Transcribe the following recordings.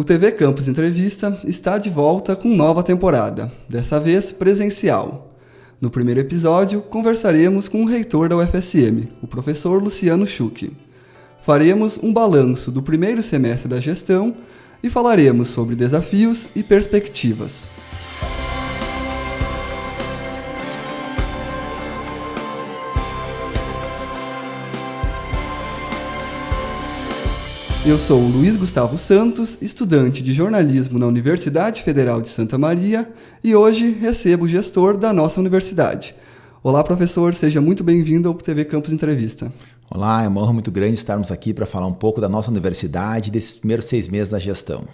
O TV Campus Entrevista está de volta com nova temporada, dessa vez presencial. No primeiro episódio, conversaremos com o reitor da UFSM, o professor Luciano Schuch. Faremos um balanço do primeiro semestre da gestão e falaremos sobre desafios e perspectivas. Eu sou Luiz Gustavo Santos, estudante de jornalismo na Universidade Federal de Santa Maria e hoje recebo o gestor da nossa universidade. Olá, professor, seja muito bem-vindo ao TV Campus Entrevista. Olá, é uma honra muito grande estarmos aqui para falar um pouco da nossa universidade e desses primeiros seis meses da gestão.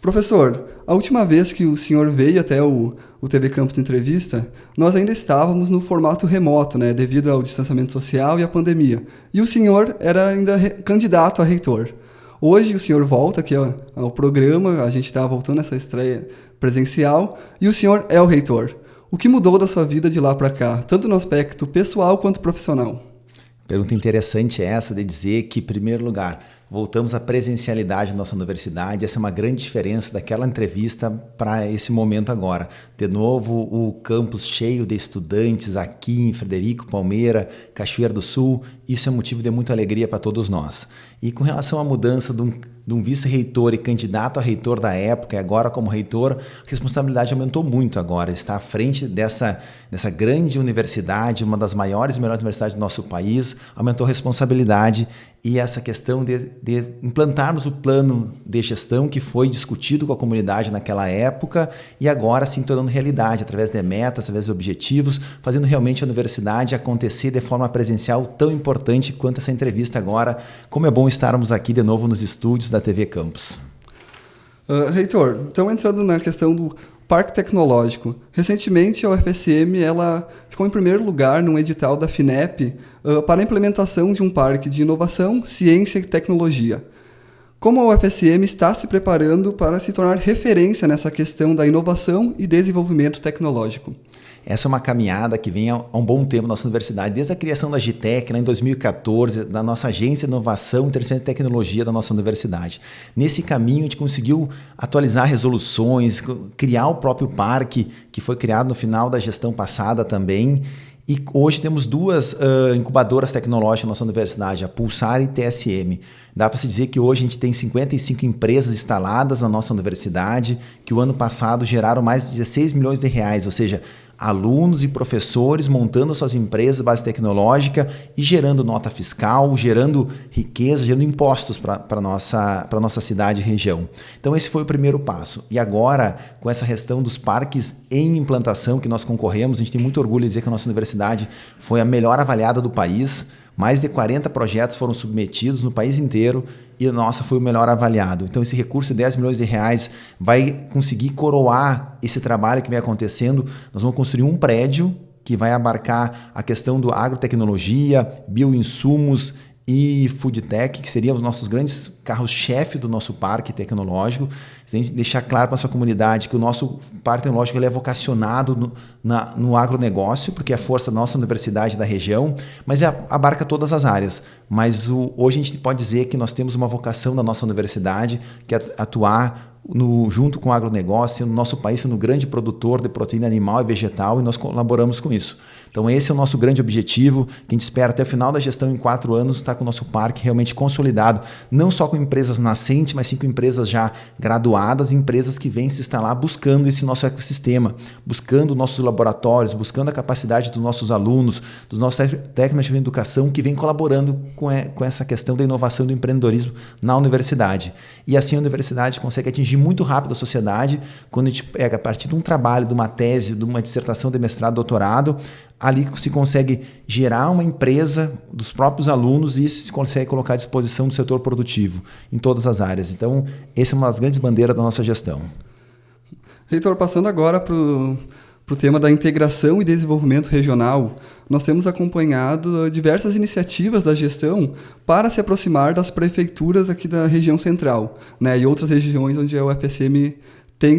Professor, a última vez que o senhor veio até o, o TV Campus Entrevista, nós ainda estávamos no formato remoto, né, devido ao distanciamento social e à pandemia. E o senhor era ainda candidato a reitor. Hoje o senhor volta aqui ao, ao programa, a gente está voltando essa estreia presencial, e o senhor é o reitor. O que mudou da sua vida de lá para cá, tanto no aspecto pessoal quanto profissional? Pergunta interessante essa de dizer que, em primeiro lugar, voltamos à presencialidade na nossa universidade. Essa é uma grande diferença daquela entrevista para esse momento agora. De novo, o campus cheio de estudantes aqui em Frederico, Palmeira, Cachoeira do Sul. Isso é motivo de muita alegria para todos nós. E com relação à mudança de um, um vice-reitor e candidato a reitor da época, e agora como reitor, a responsabilidade aumentou muito agora. Está à frente dessa, dessa grande universidade, uma das maiores e melhores universidades do nosso país, aumentou a responsabilidade e essa questão de, de, implantarmos o plano de gestão que foi discutido com a comunidade naquela época e agora se tornando realidade, através de metas, através de objetivos, fazendo realmente a universidade acontecer de forma presencial tão importante quanto essa entrevista agora. Como é bom estarmos aqui de novo nos estúdios da TV Campus. Uh, reitor, então entrando na questão do Parque Tecnológico. Recentemente, a UFSM ela ficou em primeiro lugar num edital da FINEP uh, para a implementação de um parque de inovação, ciência e tecnologia. Como a UFSM está se preparando para se tornar referência nessa questão da inovação e desenvolvimento tecnológico? Essa é uma caminhada que vem há um bom tempo na nossa universidade, desde a criação da GTEC, em 2014, da nossa agência de inovação, e tecnologia da nossa universidade. Nesse caminho, a gente conseguiu atualizar resoluções, criar o próprio parque, que foi criado no final da gestão passada também. E hoje temos duas uh, incubadoras tecnológicas na nossa universidade, a Pulsar e TSM. Dá para se dizer que hoje a gente tem 55 empresas instaladas na nossa universidade, que o ano passado geraram mais de 16 milhões de reais, ou seja, alunos e professores montando suas empresas base tecnológica e gerando nota fiscal, gerando riqueza, gerando impostos para a nossa, nossa cidade e região. Então esse foi o primeiro passo. E agora, com essa questão dos parques em implantação que nós concorremos, a gente tem muito orgulho de dizer que a nossa universidade foi a melhor avaliada do país, mais de 40 projetos foram submetidos no país inteiro e a nossa foi o melhor avaliado. Então esse recurso de 10 milhões de reais vai conseguir coroar esse trabalho que vem acontecendo. Nós vamos construir um prédio que vai abarcar a questão do agrotecnologia, bioinsumos e Foodtech, que seriam os nossos grandes carros-chefe do nosso parque tecnológico. A gente deixar claro para a sua comunidade que o nosso parque tecnológico ele é vocacionado no, na, no agronegócio, porque é a força da nossa universidade da região, mas é, abarca todas as áreas. Mas o, hoje a gente pode dizer que nós temos uma vocação da nossa universidade, que é atuar no, junto com o agronegócio, no nosso país sendo um grande produtor de proteína animal e vegetal, e nós colaboramos com isso. Então esse é o nosso grande objetivo, que a gente espera até o final da gestão, em quatro anos, estar com o nosso parque realmente consolidado, não só com empresas nascentes, mas sim com empresas já graduadas, empresas que vêm se instalar buscando esse nosso ecossistema, buscando nossos laboratórios, buscando a capacidade dos nossos alunos, dos nossos técnicos de educação que vêm colaborando com, com essa questão da inovação e do empreendedorismo na universidade. E assim a universidade consegue atingir muito rápido a sociedade quando a gente pega a partir de um trabalho, de uma tese, de uma dissertação de mestrado, doutorado, ali se consegue gerar uma empresa dos próprios alunos e isso se consegue colocar à disposição do setor produtivo em todas as áreas. Então, essa é uma das grandes bandeiras da nossa gestão. Reitor, passando agora para o tema da integração e desenvolvimento regional, nós temos acompanhado diversas iniciativas da gestão para se aproximar das prefeituras aqui da região central né, e outras regiões onde a UFSM tem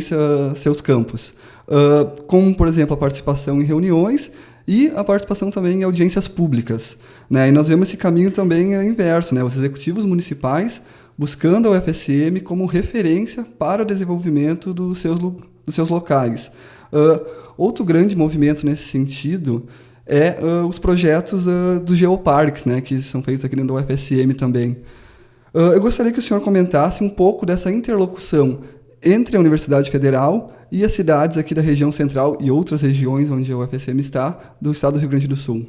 seus campos. Uh, como, por exemplo, a participação em reuniões e a participação também em audiências públicas. Né? E nós vemos esse caminho também inverso. Né? Os executivos municipais buscando a UFSM como referência para o desenvolvimento dos seus, dos seus locais. Uh, outro grande movimento nesse sentido é uh, os projetos uh, dos geoparques, né, que são feitos aqui dentro da UFSM também. eu gostaria que o senhor comentasse um pouco dessa interlocução entre a Universidade Federal e as cidades aqui da região central e outras regiões onde a UFSM está, do estado do Rio Grande do Sul.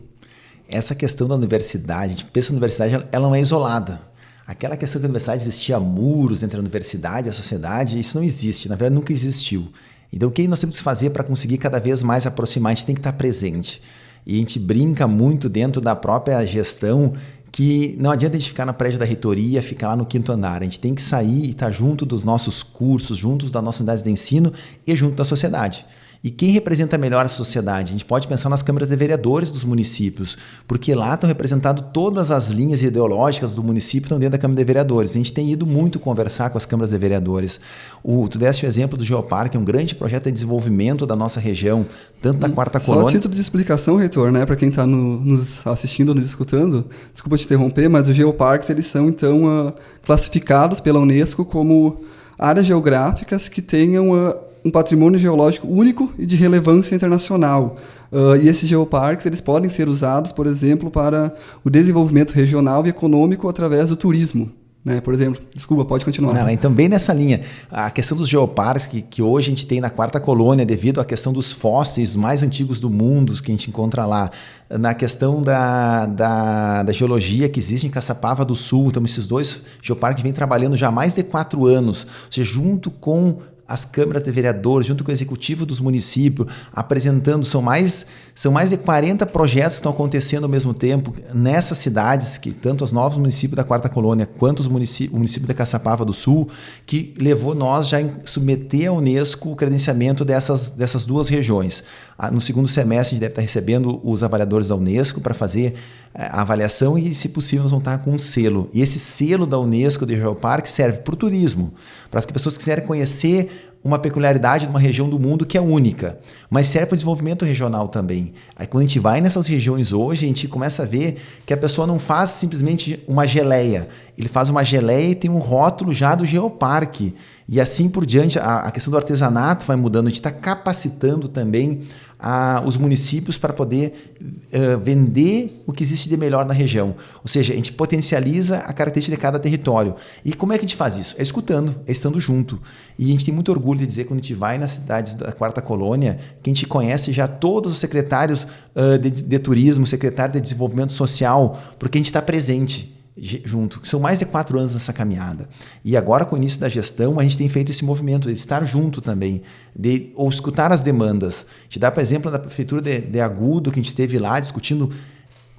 Essa questão da universidade, a gente pensa na universidade, ela não é isolada. Aquela questão que a universidade existia muros entre a universidade e a sociedade, isso não existe, na verdade nunca existiu. Então o que nós temos que fazer para conseguir cada vez mais aproximar? A gente tem que estar presente. E a gente brinca muito dentro da própria gestão que não adianta a gente ficar na prédio da reitoria, ficar lá no quinto andar. A gente tem que sair e estar junto dos nossos cursos, juntos das nossas unidades de ensino e junto da sociedade. E quem representa melhor a sociedade? A gente pode pensar nas câmaras de vereadores dos municípios, porque lá estão representadas todas as linhas ideológicas do município estão dentro da Câmara de Vereadores. A gente tem ido muito conversar com as câmaras de vereadores. O, tu deste o exemplo do Geoparque, um grande projeto de desenvolvimento da nossa região, tanto da Quarta Só Colônia... Só título de explicação, reitor, né, para quem está no, nos assistindo, nos escutando, desculpa te interromper, mas os geoparques eles são, então, uh, classificados pela Unesco como áreas geográficas que tenham... Uh, um patrimônio geológico único e de relevância internacional. Uh, e esses geoparques eles podem ser usados, por exemplo, para o desenvolvimento regional e econômico através do turismo. Né? Por exemplo, desculpa, pode continuar. Não, então, bem nessa linha, a questão dos geoparques que, que hoje a gente tem na quarta colônia, devido à questão dos fósseis mais antigos do mundo que a gente encontra lá, na questão da, da, da geologia que existe em Caçapava do Sul, então esses dois geoparques vêm trabalhando já há mais de quatro anos, ou seja, junto com as câmaras de vereadores, junto com o executivo dos municípios, apresentando, são mais, são mais de 40 projetos que estão acontecendo ao mesmo tempo nessas cidades, que tanto os novos municípios da Quarta Colônia quanto os municípios, o município de Caçapava do Sul, que levou nós já a submeter à Unesco o credenciamento dessas, dessas duas regiões. Ah, no segundo semestre, a gente deve estar recebendo os avaliadores da Unesco para fazer eh, a avaliação e, se possível, nós vamos estar com um selo. E esse selo da Unesco de Geoparque serve para o turismo, para as pessoas que quiserem conhecer uma peculiaridade de uma região do mundo que é única, mas serve para o desenvolvimento regional também. Aí quando a gente vai nessas regiões hoje, a gente começa a ver que a pessoa não faz simplesmente uma geleia, ele faz uma geleia e tem um rótulo já do geoparque. E assim por diante, a, a questão do artesanato vai mudando, a gente está capacitando também a, os municípios para poder uh, vender o que existe de melhor na região. Ou seja, a gente potencializa a característica de cada território. E como é que a gente faz isso? É escutando, é estando junto. E a gente tem muito orgulho de dizer quando a gente vai nas cidades da Quarta Colônia, que a gente conhece já todos os secretários uh, de, de turismo, secretário de desenvolvimento social, porque a gente está presente junto. São mais de quatro anos nessa caminhada. E agora, com o início da gestão, a gente tem feito esse movimento de estar junto também, de ou escutar as demandas. Te dá, por exemplo, da prefeitura de, de Agudo, que a gente esteve lá discutindo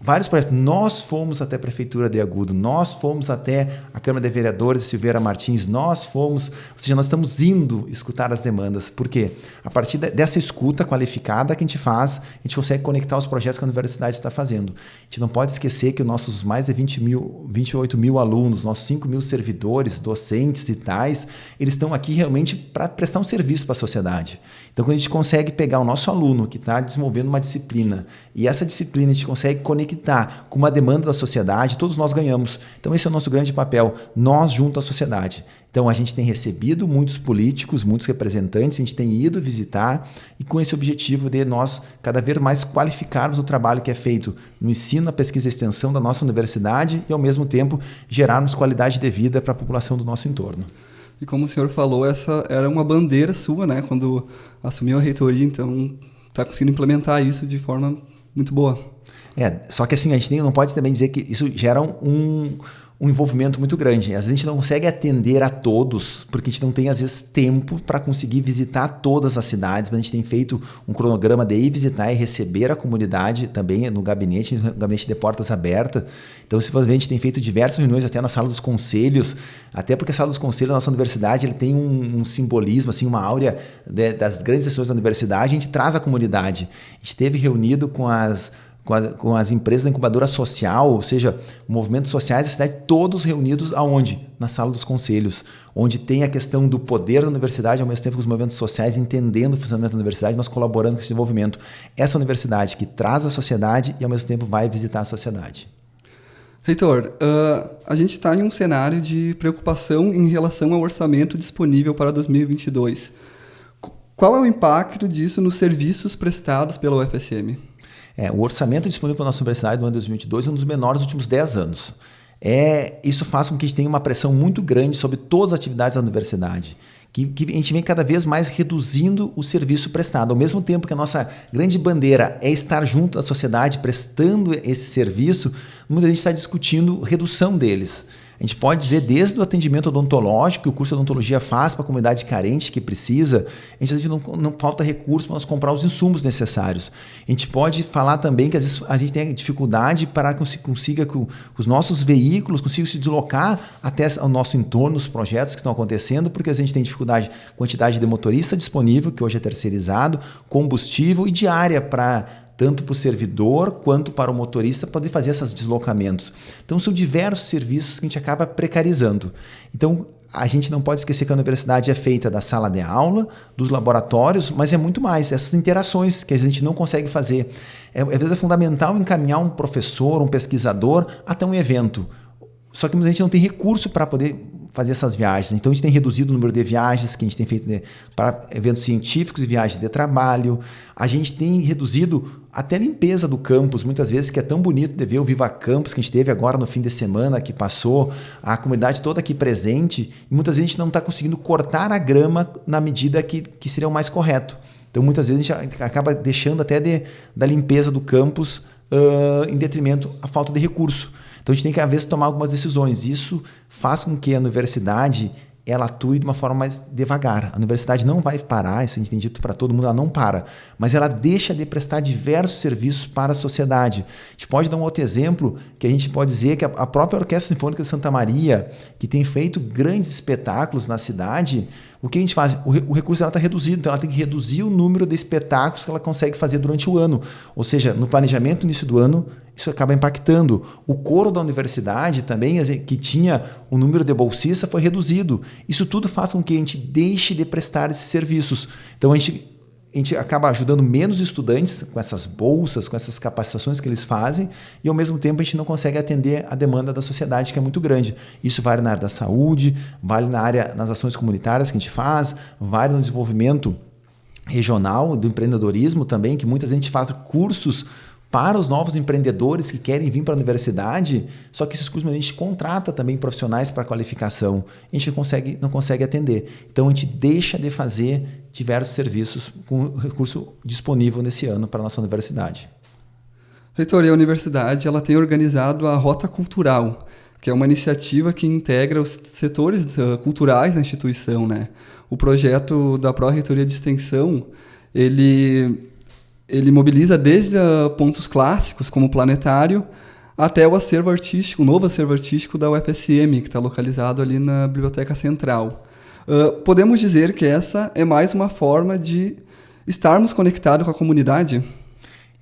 vários projetos. Nós fomos até a Prefeitura de Agudo, nós fomos até a Câmara de Vereadores Silveira Martins, nós fomos, ou seja, nós estamos indo escutar as demandas. Por quê? A partir dessa escuta qualificada que a gente faz, a gente consegue conectar os projetos que a universidade está fazendo. A gente não pode esquecer que os nossos mais de 20 mil, 28 mil alunos, nossos 5 mil servidores, docentes e tais, eles estão aqui realmente para prestar um serviço para a sociedade. Então, quando a gente consegue pegar o nosso aluno que está desenvolvendo uma disciplina e essa disciplina a gente consegue conectar com uma demanda da sociedade, todos nós ganhamos. Então, esse é o nosso grande papel, nós junto à sociedade. Então, a gente tem recebido muitos políticos, muitos representantes, a gente tem ido visitar e com esse objetivo de nós cada vez mais qualificarmos o trabalho que é feito no ensino, na pesquisa e extensão da nossa universidade e, ao mesmo tempo, gerarmos qualidade de vida para a população do nosso entorno. E como o senhor falou, essa era uma bandeira sua, né, quando assumiu a reitoria, então está conseguindo implementar isso de forma muito boa. É, só que assim, a gente não pode também dizer que isso gera um, um envolvimento muito grande. Às vezes a gente não consegue atender a todos, porque a gente não tem, às vezes, tempo para conseguir visitar todas as cidades, mas a gente tem feito um cronograma de ir visitar e receber a comunidade também no gabinete, no gabinete de portas abertas. Então, simplesmente a gente tem feito diversas reuniões até na sala dos conselhos, até porque a sala dos conselhos da nossa universidade ele tem um, um simbolismo, assim, uma áurea de, das grandes pessoas da universidade, a gente traz a comunidade. A gente teve reunido com as com, a, com, as empresas da incubadora social, ou seja, movimentos sociais da cidade, todos reunidos aonde? Na sala dos conselhos, onde tem a questão do poder da universidade, ao mesmo tempo que os movimentos sociais, entendendo o funcionamento da universidade, nós colaborando com esse desenvolvimento. Essa universidade que traz a sociedade e ao mesmo tempo vai visitar a sociedade. Reitor, uh, a gente está em um cenário de preocupação em relação ao orçamento disponível para 2022. Qual é o impacto disso nos serviços prestados pela UFSM? É, o orçamento disponível para a nossa universidade no ano de 2022 é um dos menores dos últimos 10 anos. É, isso faz com que a gente tenha uma pressão muito grande sobre todas as atividades da universidade que, que, a gente vem cada vez mais reduzindo o serviço prestado. Ao mesmo tempo que a nossa grande bandeira é estar junto da sociedade prestando esse serviço, muita gente está discutindo redução deles. A gente pode dizer desde o atendimento odontológico que o curso de odontologia faz para a comunidade carente que precisa, a gente não, não falta recurso para nós comprar os insumos necessários. A gente pode falar também que às vezes a gente tem dificuldade para que consiga que os nossos veículos consigam se deslocar até o nosso entorno, os projetos que estão acontecendo, porque a gente tem dificuldade, quantidade de motorista disponível, que hoje é terceirizado, combustível e diária para tanto para o servidor quanto para o motorista poder fazer esses deslocamentos. Então são diversos serviços que a gente acaba precarizando. Então a gente não pode esquecer que a universidade é feita da sala de aula, dos laboratórios, mas é muito mais, essas interações que a gente não consegue fazer. É, às vezes é fundamental encaminhar um professor, um pesquisador até um evento. Só que a gente não tem recurso para poder fazer essas viagens. Então a gente tem reduzido o número de viagens que a gente tem feito né, para eventos científicos e viagens de trabalho. A gente tem reduzido até a limpeza do campus, muitas vezes, que é tão bonito de ver o Viva Campus que a gente teve agora no fim de semana que passou, a comunidade toda aqui presente, e muitas vezes a gente não está conseguindo cortar a grama na medida que, que seria o mais correto. Então, muitas vezes a gente acaba deixando até de, da limpeza do campus uh, em detrimento à falta de recurso. Então a gente tem que, às vezes, tomar algumas decisões. Isso faz com que a universidade ela atue de uma forma mais devagar. A universidade não vai parar, isso a gente tem dito para todo mundo, ela não para, mas ela deixa de prestar diversos serviços para a sociedade. A gente pode dar um outro exemplo, que a gente pode dizer que a própria Orquestra Sinfônica de Santa Maria, que tem feito grandes espetáculos na cidade, o que a gente faz? O, recurso está reduzido, então ela tem que reduzir o número de espetáculos que ela consegue fazer durante o ano. Ou seja, no planejamento no início do ano, isso acaba impactando. O coro da universidade também, que tinha o número de bolsistas, foi reduzido. Isso tudo faz com que a gente deixe de prestar esses serviços. Então a gente, a gente acaba ajudando menos estudantes com essas bolsas, com essas capacitações que eles fazem, e ao mesmo tempo a gente não consegue atender a demanda da sociedade, que é muito grande. Isso vale na área da saúde, vale na área nas ações comunitárias que a gente faz, vale no desenvolvimento regional do empreendedorismo também, que muitas vezes a gente faz cursos para os novos empreendedores que querem vir para a universidade, só que esses cursos a gente contrata também profissionais para qualificação, a gente consegue, não consegue atender. Então a gente deixa de fazer diversos serviços com recurso disponível nesse ano para a nossa universidade. Reitor, a universidade ela tem organizado a Rota Cultural, que é uma iniciativa que integra os setores eh, culturais da instituição. Né? O projeto da Pró-Reitoria de Extensão, ele ele mobiliza desde uh, pontos clássicos, como o planetário, até o acervo artístico, o novo acervo artístico da UFSM, que está localizado ali na Biblioteca Central. Uh, podemos dizer que essa é mais uma forma de estarmos conectados com a comunidade?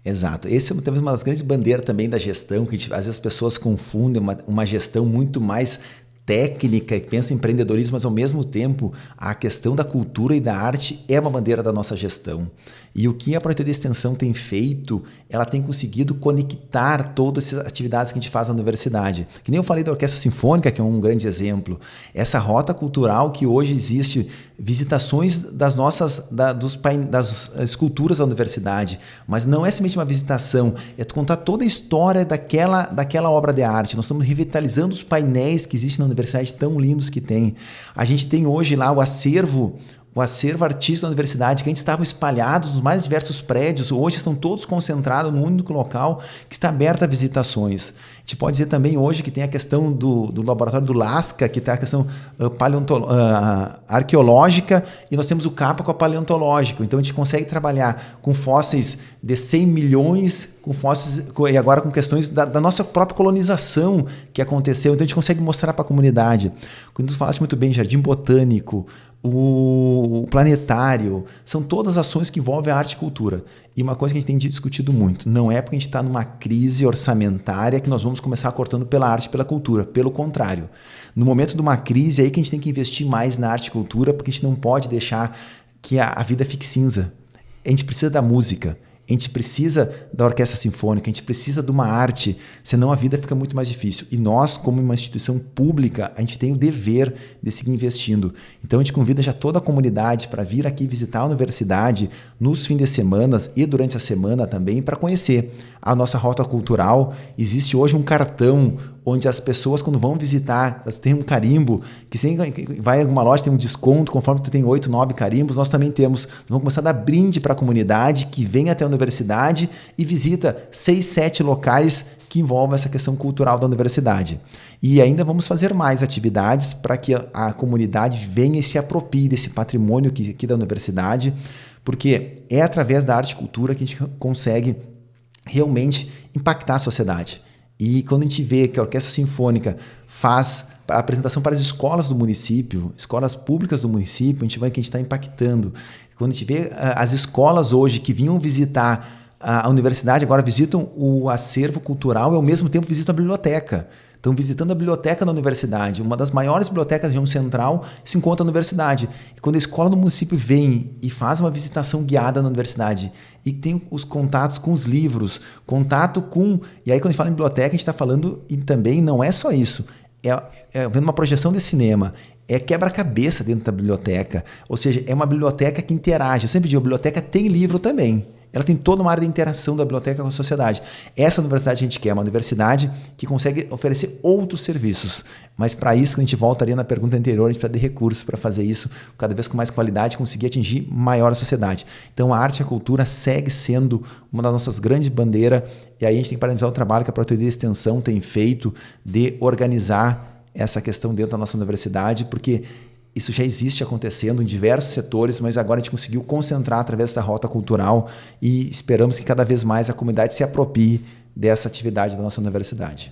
Exato. Esse é uma das grandes bandeiras também da gestão, que gente, às vezes as pessoas confundem uma, uma gestão muito mais técnica e pensa em empreendedorismo, mas ao mesmo tempo a questão da cultura e da arte é uma bandeira da nossa gestão. E o que a Projeto de Extensão tem feito, ela tem conseguido conectar todas as atividades que a gente faz na universidade. Que nem eu falei da Orquestra Sinfônica, que é um grande exemplo. Essa rota cultural que hoje existe, visitações das nossas, da, dos, das esculturas da universidade, mas não é simplesmente uma visitação, é contar toda a história daquela, daquela obra de arte. Nós estamos revitalizando os painéis que existem na universidade, tão lindos que tem. A gente tem hoje lá o acervo o acervo artístico da universidade, que antes estavam espalhados nos mais diversos prédios, hoje estão todos concentrados num único local que está aberto a visitações. Gente pode dizer também hoje que tem a questão do, do laboratório do Lasca, que tem a questão uh, uh, arqueológica, e nós temos o CAPA com a paleontológico. Então a gente consegue trabalhar com fósseis de 100 milhões, com fósseis, e agora com questões da, da nossa própria colonização que aconteceu. Então a gente consegue mostrar para a comunidade. Quando tu falaste muito bem, jardim botânico, o planetário, são todas ações que envolvem a arte e cultura. E uma coisa que a gente tem discutido muito, não é porque a gente está numa crise orçamentária que nós vamos começar cortando pela arte e pela cultura. Pelo contrário, no momento de uma crise é aí que a gente tem que investir mais na arte e cultura, porque a gente não pode deixar que a, a vida fique cinza. A gente precisa da música, a gente precisa da orquestra sinfônica, a gente precisa de uma arte, senão a vida fica muito mais difícil. E nós, como uma instituição pública, a gente tem o dever de seguir investindo. Então a gente convida já toda a comunidade para vir aqui visitar a universidade nos fins de semana e durante a semana também para conhecer a nossa rota cultural. Existe hoje um cartão onde as pessoas, quando vão visitar, elas têm um carimbo, que se vai em alguma loja tem um desconto, conforme tu tem oito, nove carimbos, nós também temos. Vamos começar a dar brinde para a comunidade que vem até a universidade e visita seis, sete locais que envolvem essa questão cultural da universidade. E ainda vamos fazer mais atividades para que a, comunidade venha e se aproprie desse patrimônio aqui, aqui da universidade, porque é através da arte e cultura que a gente consegue realmente impactar a sociedade. E quando a gente vê que a Orquestra Sinfônica faz a apresentação para as escolas do município, escolas públicas do município, a gente vê que a gente está impactando. Quando a gente vê ah, as escolas hoje que vinham visitar a universidade, agora visitam o acervo cultural e ao mesmo tempo visitam a biblioteca. Estão visitando a biblioteca da universidade. Uma das maiores bibliotecas da região central se encontra na universidade. E quando a escola do município vem e faz uma visitação guiada na universidade e tem os contatos com os livros, contato com. E aí, quando a gente fala em biblioteca, a gente está falando, e também não é só isso, é, é vendo uma projeção de cinema, é quebra-cabeça dentro da biblioteca. Ou seja, é uma biblioteca que interage. Eu sempre digo, a biblioteca tem livro também. Ela tem toda uma área de interação da biblioteca com a sociedade. Essa universidade a gente quer, uma universidade que consegue oferecer outros serviços. Mas para isso, a gente volta ali na pergunta anterior, a gente precisa de recursos para fazer isso cada vez com mais qualidade, conseguir atingir maior a sociedade. Então a arte e a cultura segue sendo uma das nossas grandes bandeiras, e aí a gente tem que parabenizar o trabalho que a Projetoria de Extensão tem feito de organizar essa questão dentro da nossa universidade, porque isso já existe acontecendo em diversos setores, mas agora a gente conseguiu concentrar através dessa rota cultural e esperamos que cada vez mais a comunidade se aproprie dessa atividade da nossa universidade.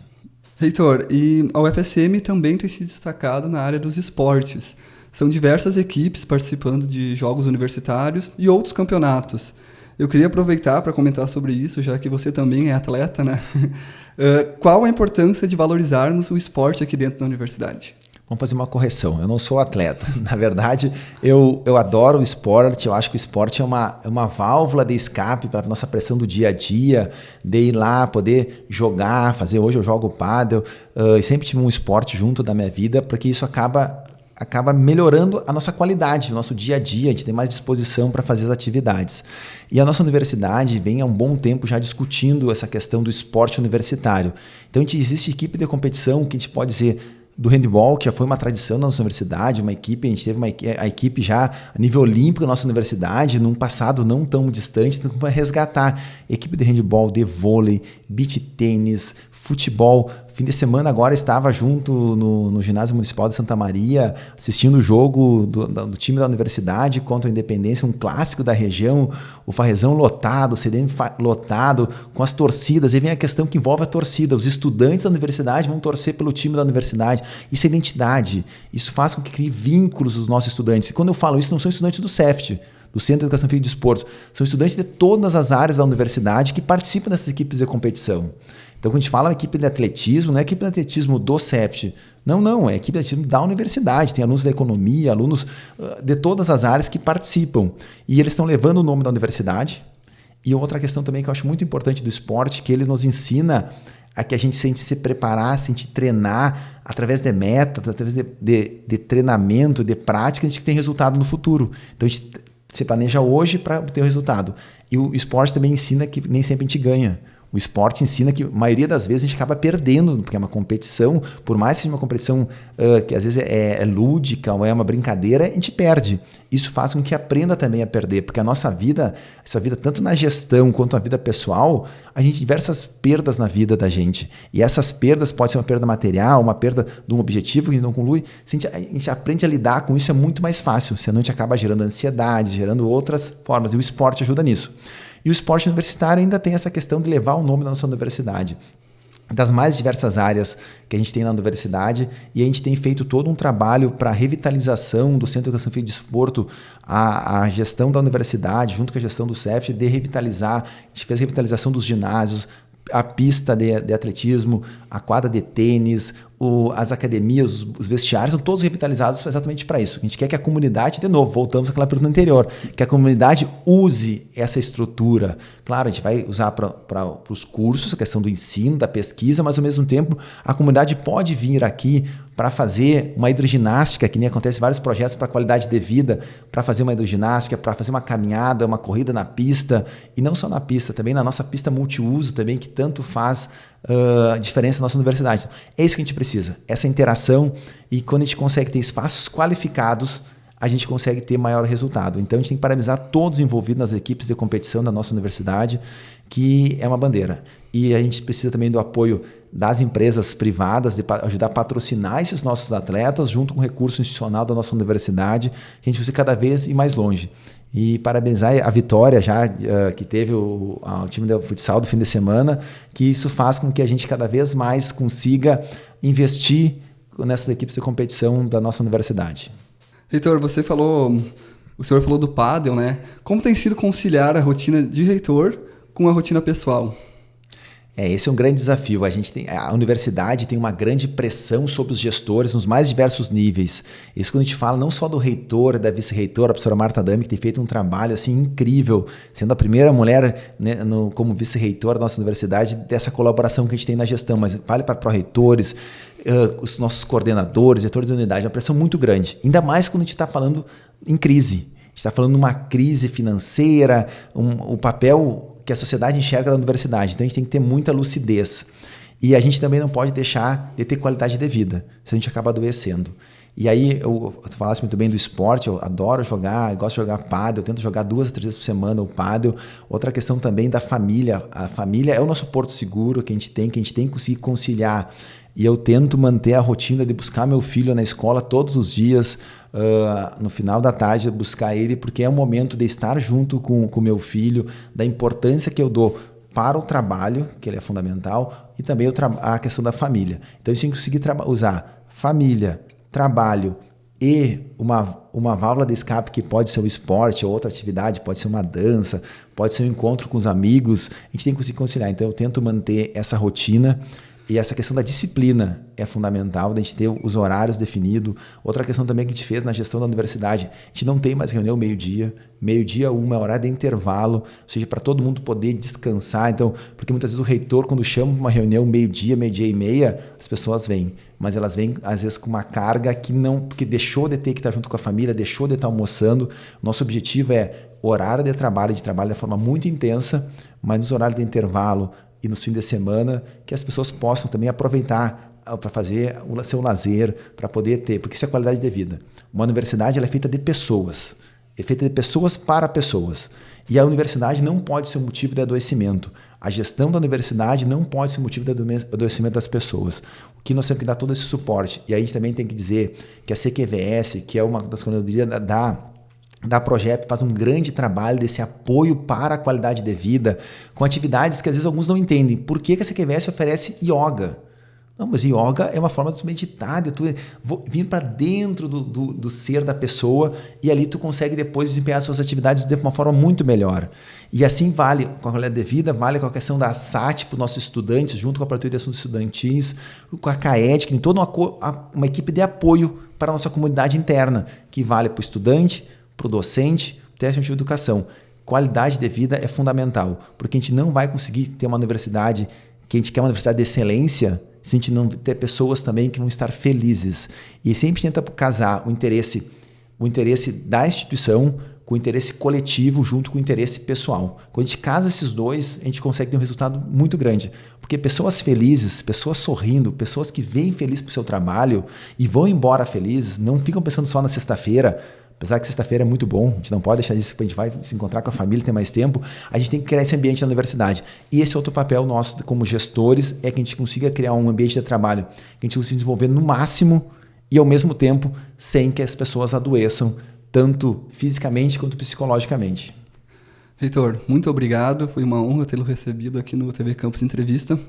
Reitor, e a UFSM também tem se destacado na área dos esportes. São diversas equipes participando de jogos universitários e outros campeonatos. Eu queria aproveitar para comentar sobre isso, já que você também é atleta, né? Uh, qual a importância de valorizarmos o esporte aqui dentro da universidade? Vamos fazer uma correção. Eu não sou atleta. Na verdade, eu, eu adoro o esporte. Eu acho que o esporte é uma, é uma válvula de escape para a nossa pressão do dia a dia, de ir lá, poder jogar, fazer. Hoje eu jogo pádel uh, e sempre tive um esporte junto da minha vida, porque isso acaba acaba melhorando a nossa qualidade, o nosso dia a dia, a gente tem mais disposição para fazer as atividades. E a nossa universidade vem há um bom tempo já discutindo essa questão do esporte universitário. Então, a gente existe equipe de competição que a gente pode dizer do handball, que já foi uma tradição na nossa universidade, uma equipe, a gente teve uma, a equipe já a nível olímpico na nossa universidade, num passado não tão distante, então para resgatar equipe de handball, de vôlei, beach tênis, futebol, Fim de semana agora estava junto no, no ginásio municipal de Santa Maria, assistindo o jogo do, do, time da universidade contra a Independência, um clássico da região, o Farrezão lotado, o CDM lotado, com as torcidas. E vem a questão que envolve a torcida. Os estudantes da universidade vão torcer pelo time da universidade. Isso é identidade. Isso faz com que crie vínculos dos nossos estudantes. E quando eu falo isso, não são estudantes do CEFT, do Centro de Educação Física e Desporto. São estudantes de todas as áreas da universidade que participam dessas equipes de competição. Então, quando a gente fala equipe de atletismo, não é equipe de atletismo do CEFT. Não, não, é equipe de atletismo da universidade. Tem alunos da economia, alunos uh, de todas as áreas que participam. E eles estão levando o nome da universidade. E outra questão também que eu acho muito importante do esporte, que ele nos ensina a que a gente sente se preparar, a gente treinar através de metas, através de, de, de, treinamento, de prática, a gente tem resultado no futuro. Então a gente se planeja hoje para ter o resultado. E o esporte também ensina que nem sempre a gente ganha. O esporte ensina que a maioria das vezes a gente acaba perdendo, porque é uma competição, por mais que seja uma competição uh, que às vezes é, é, lúdica ou é uma brincadeira, a gente perde. Isso faz com que aprenda também a perder, porque a nossa vida, essa vida tanto na gestão quanto na vida pessoal, a gente diversas perdas na vida da gente. E essas perdas pode ser uma perda material, uma perda de um objetivo que não conclui. Se a gente, a gente aprende a lidar com isso, é muito mais fácil, senão a gente acaba gerando ansiedade, gerando outras formas, e o esporte ajuda nisso. E o esporte universitário ainda tem essa questão de levar o nome da nossa universidade das mais diversas áreas que a gente tem na universidade e a gente tem feito todo um trabalho para a revitalização do Centro de Educação Física de Desporto, a, a, gestão da universidade, junto com a gestão do CEF, de revitalizar. A gente fez a revitalização dos ginásios, a pista de, de, atletismo, a quadra de tênis, o, as academias, os, os, vestiários são todos revitalizados exatamente para isso. A gente quer que a comunidade, de novo, voltamos àquela pergunta anterior, que a comunidade use essa estrutura. Claro, a gente vai usar para os cursos, a questão do ensino, da pesquisa, mas ao mesmo tempo a comunidade pode vir aqui para fazer uma hidroginástica, que nem acontece vários projetos para qualidade de vida, para fazer uma hidroginástica, para fazer uma caminhada, uma corrida na pista, e não só na pista, também na nossa pista multiuso, também que tanto faz uh, diferença na nossa universidade. É isso que a gente precisa, essa interação, e quando a gente consegue ter espaços qualificados, a gente consegue ter maior resultado. Então a gente tem que parabenizar todos os envolvidos nas equipes de competição da nossa universidade, que é uma bandeira. E a gente precisa também do apoio das empresas privadas, de ajudar a patrocinar esses nossos atletas, junto com o recurso institucional da nossa universidade, que a gente precisa cada vez ir mais longe. E parabenizar a vitória já uh, que teve o, o time de futsal do fim de semana, que isso faz com que a gente cada vez mais consiga investir nessas equipes de competição da nossa universidade. Reitor, você falou, o senhor falou do pádel, né? Como tem sido conciliar a rotina de reitor com a rotina pessoal? É, esse é um grande desafio. A gente tem, a universidade tem uma grande pressão sobre os gestores nos mais diversos níveis. Isso quando a gente fala não só do reitor, da vice-reitora, a professora Marta Dami, que tem feito um trabalho assim incrível, sendo a primeira mulher né, no, como vice-reitora da nossa universidade, dessa colaboração que a gente tem na gestão, mas vale para pró-reitores, uh, os nossos coordenadores, diretores de unidade, uma pressão muito grande. Ainda mais quando a gente está falando em crise. A gente está falando de uma crise financeira, um, o papel que a sociedade enxerga da universidade. Então a gente tem que ter muita lucidez. E a gente também não pode deixar de ter qualidade de vida, se a gente acaba adoecendo. E aí, eu, falasse muito bem do esporte, eu adoro jogar, eu gosto de jogar pádel, eu tento jogar duas, três vezes por semana o pádel. Outra questão também da família. A família é o nosso porto seguro que a gente tem, que a gente tem que conseguir conciliar. E eu tento manter a rotina de buscar meu filho na escola todos os dias, uh, no final da tarde, buscar ele, porque é o momento de estar junto com o meu filho, da importância que eu dou para o trabalho, que ele é fundamental, e também a questão da família. Então, a gente tem que conseguir usar família, trabalho e uma, uma válvula de escape que pode ser o esporte ou outra atividade, pode ser uma dança, pode ser um encontro com os amigos, a gente tem que conseguir conciliar. Então eu tento manter essa rotina e essa questão da disciplina é fundamental, da gente ter os horários definidos. Outra questão também que a gente fez na gestão da universidade, a gente não tem mais reunião meio-dia, meio-dia uma, é horário de intervalo, ou seja, para todo mundo poder descansar. Então, porque muitas vezes o reitor, quando chama uma reunião meio-dia, meio-dia e meia, as pessoas vêm, mas elas vêm às vezes com uma carga que não, porque deixou de ter que estar junto com a família, deixou de estar almoçando. Nosso objetivo é horário de trabalho, de trabalho de forma muito intensa, mas nos horários de intervalo, e nos fins de semana, que as pessoas possam também aproveitar ah, para fazer o seu lazer, para poder ter, porque isso é qualidade de vida. Uma universidade é feita de pessoas, é feita de pessoas para pessoas. E a universidade não pode ser um motivo de adoecimento. A gestão da universidade não pode ser motivo de adoecimento das pessoas. O que nós temos que dar todo esse suporte. E aí a gente também tem que dizer que a CQVS, que é uma das coordenadorias da da Projeto faz um grande trabalho desse apoio para a qualidade de vida, com atividades que às vezes alguns não entendem. Por que, que a CQVS oferece yoga? Não, mas yoga é uma forma de tu meditar, de tu vir para dentro do, do, do, ser da pessoa e ali tu consegue depois desempenhar suas atividades de uma forma muito melhor. E assim vale com a qualidade de vida, vale com a questão da SAT para os nossos estudantes, junto com a Patrulha de Assuntos Estudantis, com a CAED, que tem toda uma, uma equipe de apoio para a nossa comunidade interna, que vale para o estudante, para o docente, técnico de educação. Qualidade de vida é fundamental, porque a gente não vai conseguir ter uma universidade que a gente quer uma universidade de excelência se a gente não ter pessoas também que vão estar felizes. E sempre tenta casar o interesse, o interesse da instituição com o interesse coletivo junto com o interesse pessoal. Quando a gente casa esses dois, a gente consegue ter um resultado muito grande. Porque pessoas felizes, pessoas sorrindo, pessoas que vêm felizes para o seu trabalho e vão embora felizes, não ficam pensando só na sexta-feira, Apesar que sexta-feira é muito bom, a gente não pode deixar disso, a gente vai se encontrar com a família, ter mais tempo, a gente tem que criar esse ambiente na universidade. E esse é outro papel nosso como gestores, é que a gente consiga criar um ambiente de trabalho que a gente consiga desenvolver no máximo e ao mesmo tempo sem que as pessoas adoeçam, tanto fisicamente quanto psicologicamente. Reitor, muito obrigado, foi uma honra tê-lo recebido aqui no TV Campus Entrevista.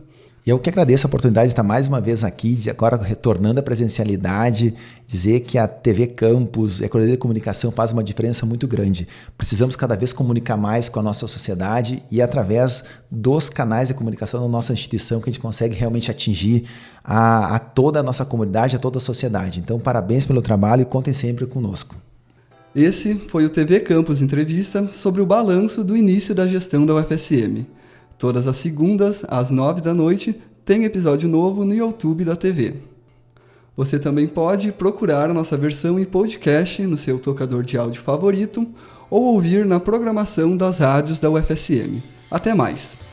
E eu que agradeço a oportunidade de estar mais uma vez aqui, agora retornando à presencialidade, dizer que a TV Campus a Coordenadoria de Comunicação faz uma diferença muito grande. Precisamos cada vez comunicar mais com a nossa sociedade e através dos canais de comunicação da nossa instituição que a gente consegue realmente atingir a, a toda a nossa comunidade, a toda a sociedade. Então, parabéns pelo trabalho e contem sempre conosco. Esse foi o TV Campus Entrevista sobre o balanço do início da gestão da UFSM. Todas as segundas, às nove da noite, tem episódio novo no YouTube da TV. Você também pode procurar a nossa versão em podcast no seu tocador de áudio favorito ou ouvir na programação das rádios da UFSM. Até mais!